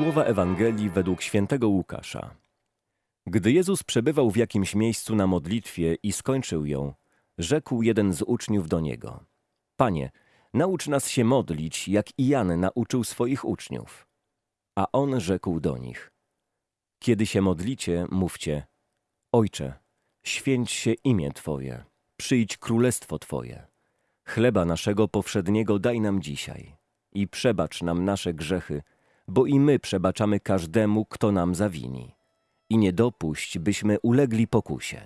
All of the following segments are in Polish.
Słowa Ewangelii według świętego Łukasza. Gdy Jezus przebywał w jakimś miejscu na modlitwie i skończył ją, rzekł jeden z uczniów do Niego. Panie, naucz nas się modlić, jak i Jan nauczył swoich uczniów. A On rzekł do nich. Kiedy się modlicie, mówcie, Ojcze, święć się imię Twoje, przyjdź królestwo Twoje. Chleba naszego powszedniego daj nam dzisiaj i przebacz nam nasze grzechy, bo i my przebaczamy każdemu, kto nam zawini. I nie dopuść, byśmy ulegli pokusie.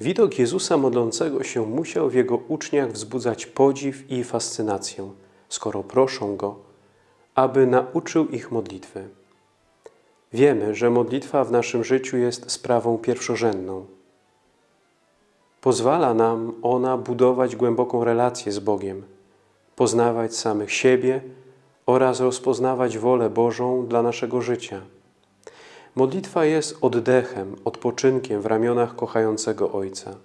Widok Jezusa modlącego się musiał w jego uczniach wzbudzać podziw i fascynację, skoro proszą Go, aby nauczył ich modlitwy. Wiemy, że modlitwa w naszym życiu jest sprawą pierwszorzędną. Pozwala nam ona budować głęboką relację z Bogiem, poznawać samych siebie oraz rozpoznawać wolę Bożą dla naszego życia. Modlitwa jest oddechem, odpoczynkiem w ramionach kochającego Ojca.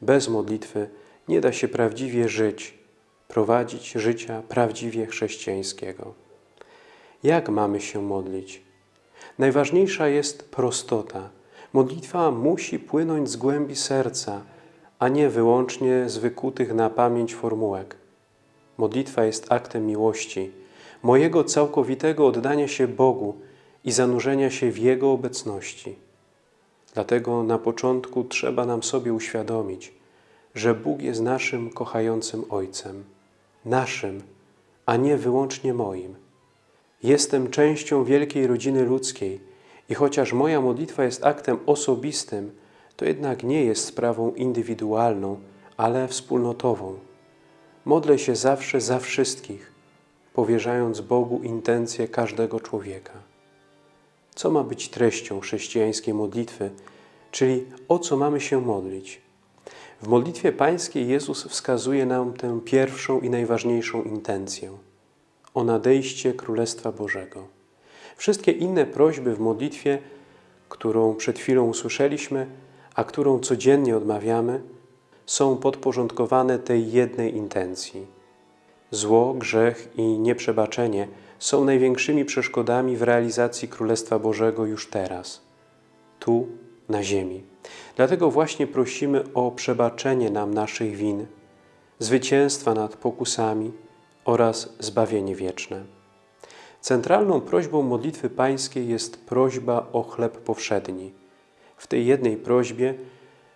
Bez modlitwy nie da się prawdziwie żyć, prowadzić życia prawdziwie chrześcijańskiego. Jak mamy się modlić? Najważniejsza jest prostota. Modlitwa musi płynąć z głębi serca, a nie wyłącznie z wykutych na pamięć formułek. Modlitwa jest aktem miłości, mojego całkowitego oddania się Bogu i zanurzenia się w Jego obecności. Dlatego na początku trzeba nam sobie uświadomić, że Bóg jest naszym kochającym Ojcem. Naszym, a nie wyłącznie moim. Jestem częścią wielkiej rodziny ludzkiej i chociaż moja modlitwa jest aktem osobistym, to jednak nie jest sprawą indywidualną, ale wspólnotową. Modlę się zawsze za wszystkich, powierzając Bogu intencje każdego człowieka. Co ma być treścią chrześcijańskiej modlitwy, czyli o co mamy się modlić? W modlitwie pańskiej Jezus wskazuje nam tę pierwszą i najważniejszą intencję – o nadejście Królestwa Bożego. Wszystkie inne prośby w modlitwie, którą przed chwilą usłyszeliśmy, a którą codziennie odmawiamy, są podporządkowane tej jednej intencji. Zło, grzech i nieprzebaczenie są największymi przeszkodami w realizacji Królestwa Bożego już teraz, tu, na ziemi. Dlatego właśnie prosimy o przebaczenie nam naszych win, zwycięstwa nad pokusami oraz zbawienie wieczne. Centralną prośbą modlitwy pańskiej jest prośba o chleb powszedni. W tej jednej prośbie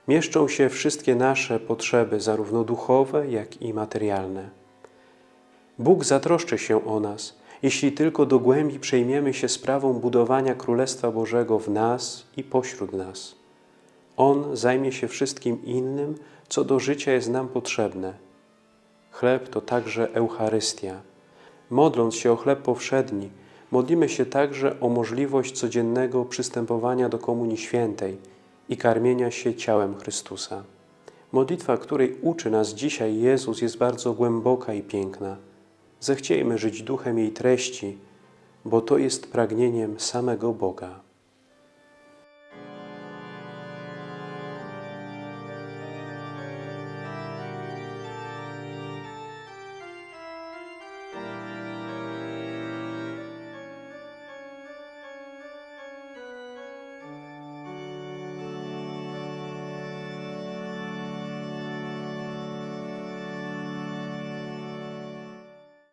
mieszczą się wszystkie nasze potrzeby, zarówno duchowe, jak i materialne. Bóg zatroszczy się o nas, jeśli tylko do głębi przejmiemy się sprawą budowania Królestwa Bożego w nas i pośród nas. On zajmie się wszystkim innym, co do życia jest nam potrzebne. Chleb to także Eucharystia. Modląc się o chleb powszedni, modlimy się także o możliwość codziennego przystępowania do Komunii Świętej i karmienia się ciałem Chrystusa. Modlitwa, której uczy nas dzisiaj Jezus, jest bardzo głęboka i piękna. Zechciejmy żyć duchem jej treści, bo to jest pragnieniem samego Boga.